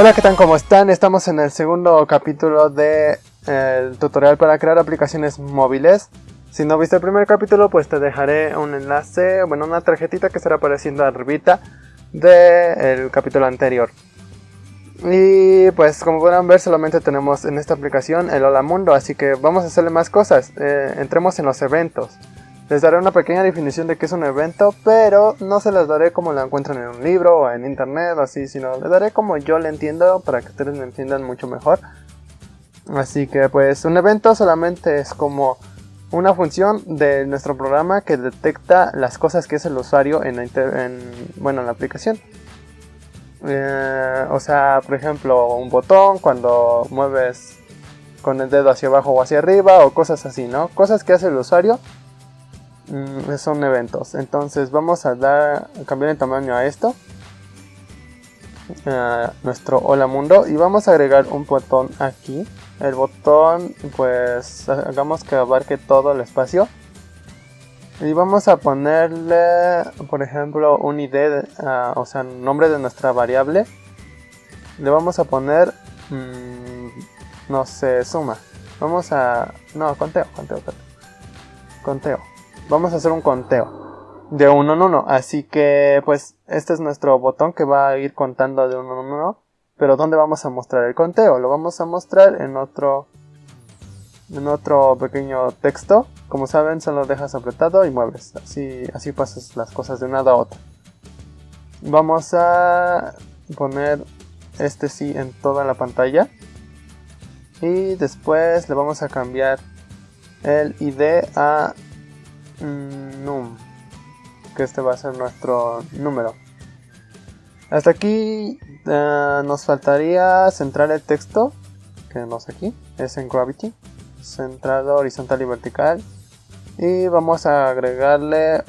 Hola, ¿qué tal? ¿Cómo están? Estamos en el segundo capítulo del de, tutorial para crear aplicaciones móviles. Si no viste el primer capítulo, pues te dejaré un enlace, bueno, una tarjetita que estará apareciendo arribita del capítulo anterior. Y pues como podrán ver solamente tenemos en esta aplicación el Hola Mundo, así que vamos a hacerle más cosas. Eh, entremos en los eventos. Les daré una pequeña definición de qué es un evento, pero no se las daré como la encuentran en un libro o en internet o así, sino les daré como yo le entiendo para que ustedes me entiendan mucho mejor. Así que pues un evento solamente es como una función de nuestro programa que detecta las cosas que es el usuario en la, bueno, en la aplicación. Eh, o sea, por ejemplo, un botón cuando mueves con el dedo hacia abajo o hacia arriba o cosas así, ¿no? Cosas que hace el usuario Mm, son eventos. Entonces vamos a dar cambiar el tamaño a esto. nuestro hola mundo. Y vamos a agregar un botón aquí. El botón pues hagamos que abarque todo el espacio. Y vamos a ponerle por ejemplo un id uh, o sea nombre de nuestra variable. Le vamos a poner mmm, no sé suma. Vamos a no conteo conteo, conteo vamos a hacer un conteo de uno en uno. Así que pues este es nuestro botón que va a ir contando de uno en uno. Pero ¿dónde vamos a mostrar el conteo? Lo vamos a mostrar en otro en otro pequeño texto. Como saben, solo dejas apretado y mueves. Así, así pasas las cosas de una a otra. Vamos a poner este sí en toda la pantalla. Y después le vamos a cambiar el ID a Mm, num, que este va a ser nuestro número. Hasta aquí eh, nos faltaría centrar el texto, que no aquí, es en Gravity, centrado horizontal y vertical. Y vamos a agregarle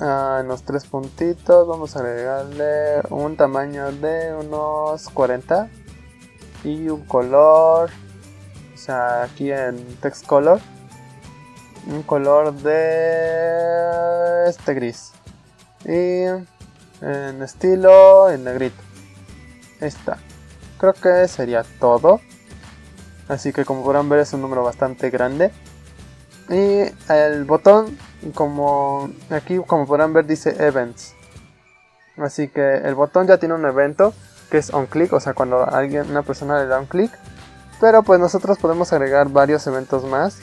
uh, en los tres puntitos, vamos a agregarle un tamaño de unos 40 y un color, o sea, aquí en text color un color de este gris. Y en estilo en negrito. Está. Creo que sería todo. Así que como podrán ver es un número bastante grande. Y el botón como aquí como podrán ver dice events. Así que el botón ya tiene un evento que es on click o sea cuando alguien una persona le da un clic. Pero pues nosotros podemos agregar varios eventos más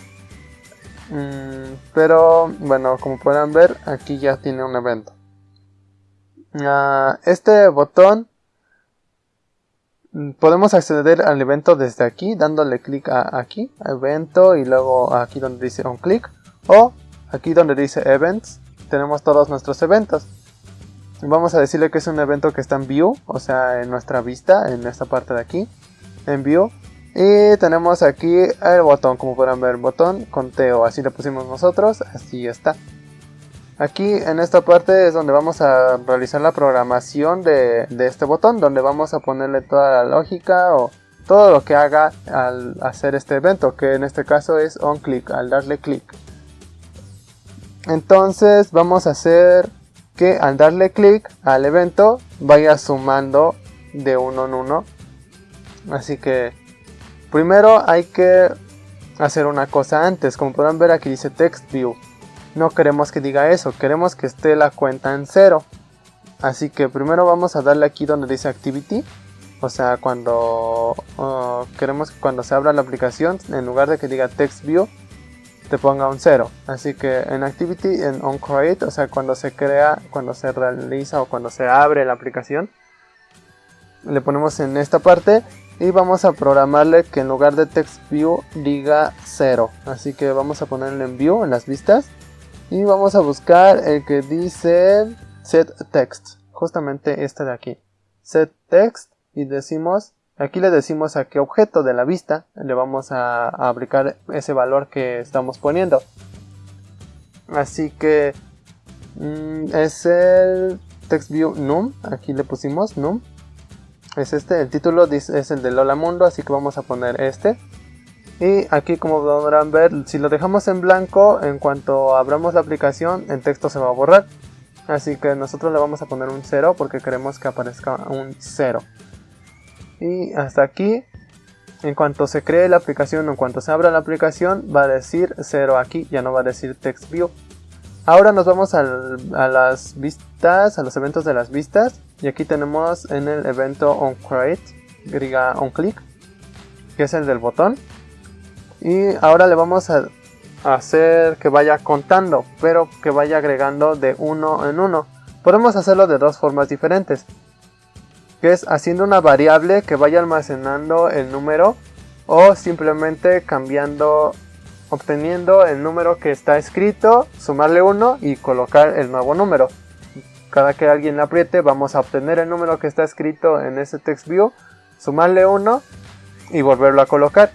Mm, pero bueno, como pueden ver, aquí ya tiene un evento. Ah, este botón mm, podemos acceder al evento desde aquí, dándole clic a aquí, evento, y luego aquí donde dice on click, o aquí donde dice events, tenemos todos nuestros eventos. Vamos a decirle que es un evento que está en view, o sea, en nuestra vista, en esta parte de aquí, en view. Y tenemos aquí el botón, como podrán ver, botón conteo, así le pusimos nosotros, así está. Aquí en esta parte es donde vamos a realizar la programación de, este botón, donde vamos a ponerle toda la lógica o todo lo que haga al hacer este evento, que en este caso es on click, al darle clic. Entonces vamos a hacer que al darle clic al evento vaya sumando de uno en uno. Así que Primero hay que hacer una cosa antes, como podrán ver aquí dice text view. No queremos que diga eso, queremos que esté la cuenta en cero. Así que primero vamos a darle aquí donde dice activity. O sea, cuando uh, queremos que cuando se abra la aplicación, en lugar de que diga text view, te ponga un cero. Así que en activity, en on create, o sea, cuando se crea, cuando se realiza o cuando se abre la aplicación, le ponemos en esta parte y vamos a programarle que en lugar de text view diga 0 así que vamos a ponerle en view en las vistas. Y vamos a buscar el que dice set text. Justamente este de aquí. Set text y decimos aquí le decimos a qué objeto de la vista le vamos a, aplicar ese valor que estamos poniendo. Así que mm, es el text view num. Aquí le pusimos num es este, el título es el de Lola Mundo, así que vamos a poner este. Y aquí como podrán ver, si lo dejamos en blanco, en cuanto abramos la aplicación, el texto se va a borrar. Así que nosotros le vamos a poner un 0 porque queremos que aparezca un 0. Y hasta aquí, en cuanto se cree la aplicación o en cuanto se abra la aplicación, va a decir 0 aquí, ya no va a decir text view. Ahora nos vamos a las vistas, a los eventos de las vistas. Y aquí tenemos en el evento onCreate, onClick, que es el del botón. Y ahora le vamos a hacer que vaya contando, pero que vaya agregando de uno en uno. Podemos hacerlo de dos formas diferentes. Que es haciendo una variable que vaya almacenando el número o simplemente cambiando, obteniendo el número que está escrito, sumarle uno y colocar el nuevo número. Cada que alguien apriete vamos a obtener el número que está escrito en ese text view, sumarle uno y volverlo a colocar.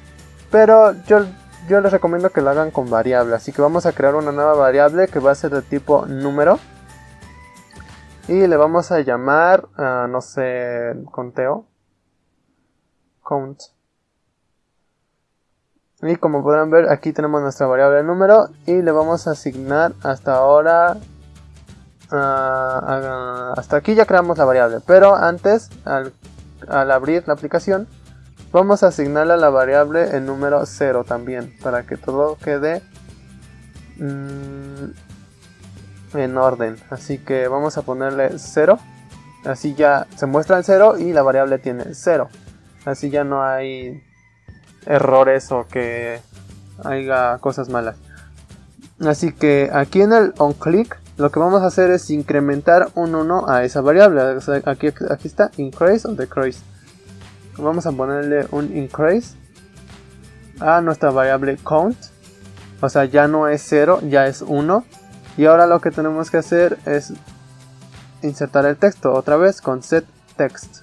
Pero yo, yo les recomiendo que lo hagan con variable. Así que vamos a crear una nueva variable que va a ser de tipo número. Y le vamos a llamar, uh, no sé, conteo. Count. Y como podrán ver, aquí tenemos nuestra variable número. Y le vamos a asignar hasta ahora... Hasta aquí ya creamos la variable. Pero antes, al, al abrir la aplicación, Vamos a asignarle a la variable el número 0 también, para que todo quede mm, en orden. Así que vamos a ponerle 0. Así ya se muestra el 0 y la variable tiene 0. Así ya no hay errores o que haya cosas malas. Así que aquí en el onClick lo que vamos a hacer es incrementar un 1 a esa variable. aquí, está increase o decrease vamos a ponerle un increase a nuestra variable count. O sea, ya no es 0, ya es 1. Y ahora lo que tenemos que hacer es insertar el texto otra vez con set text.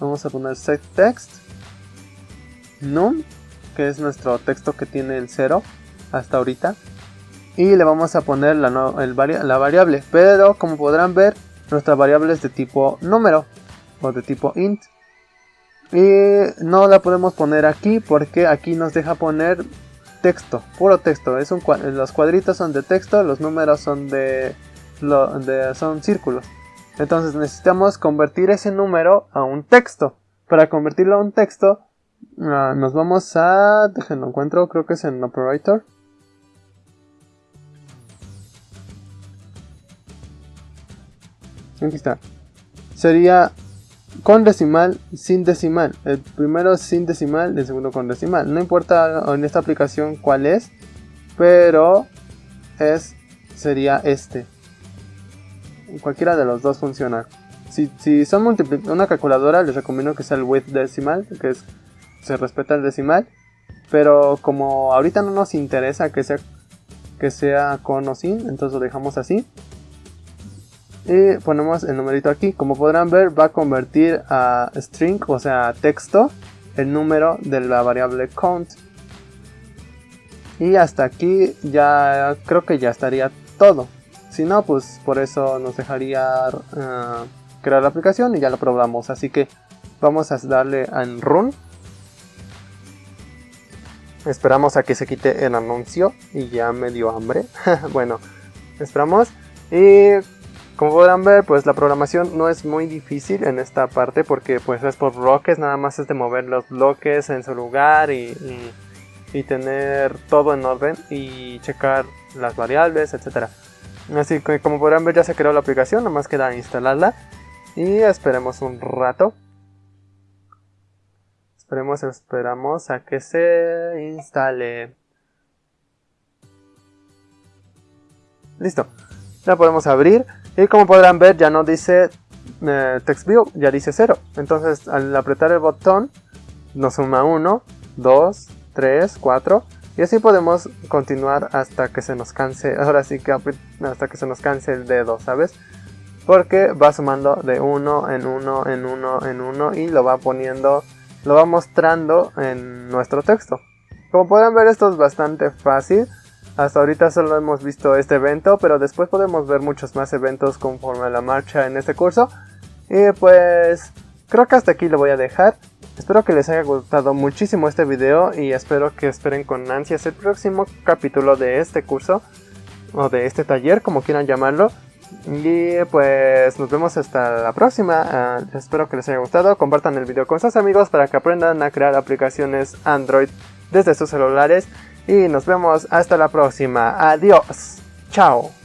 Vamos a poner set text num, que es nuestro texto que tiene el 0 hasta ahorita. Y le vamos a poner la, la variable. Pero como podrán ver, nuestra variable es de tipo número o de tipo int. Y no la podemos poner aquí porque aquí nos deja poner texto, puro texto. Es un, los cuadritos son de texto, los números son de, son círculos. Entonces necesitamos convertir ese número a un texto. Para convertirlo a un texto, ah, nos vamos a... Déjenlo encuentro, creo que es en Operator. Aquí está. Sería con decimal, sin decimal. El primero sin decimal, el segundo con decimal. No importa en esta aplicación cuál es, pero es sería este. Cualquiera de los dos funciona. Si, si son una calculadora, les recomiendo que sea el with decimal, que es, se respeta el decimal. Pero como ahorita no nos interesa que sea, que sea con o sin, entonces lo dejamos así y ponemos el numerito aquí. Como podrán ver va a convertir a string o sea texto el número de la variable count. Y hasta aquí ya creo que ya estaría todo. Si no pues por eso nos dejaría uh, crear la aplicación y ya lo probamos. Así que vamos a darle en run. Esperamos a que se quite el anuncio y ya me dio hambre. Bueno esperamos. Y como podrán ver, pues la programación no es muy difícil en esta parte porque pues es por bloques, nada más es de mover los bloques en su lugar y, tener todo en orden y checar las variables, etc. Así que como podrán ver ya se creó la aplicación, nada más queda instalarla y esperemos un rato. Esperemos, esperamos a que se instale. Listo, ya podemos abrir. Y como podrán ver ya no dice eh, text view, ya dice 0. Entonces al apretar el botón nos suma 1, 2, 3, 4 y así podemos continuar hasta que se nos canse, ahora sí que hasta que se nos canse el dedo, ¿sabes? Porque va sumando de 1 en 1 en 1 en 1 y lo va poniendo, lo va mostrando en nuestro texto. Como pueden ver esto es bastante fácil. Hasta ahorita solo hemos visto este evento, pero después podemos ver muchos más eventos conforme a la marcha en este curso. Y pues creo que hasta aquí lo voy a dejar. Espero que les haya gustado muchísimo este video y espero que esperen con ansias el próximo capítulo de este curso o de este taller, como quieran llamarlo. Y pues nos vemos hasta la próxima. Ah, espero que les haya gustado. Compartan el video con sus amigos para que aprendan a crear aplicaciones Android desde sus celulares. Y nos vemos hasta la próxima. Adiós. Chao.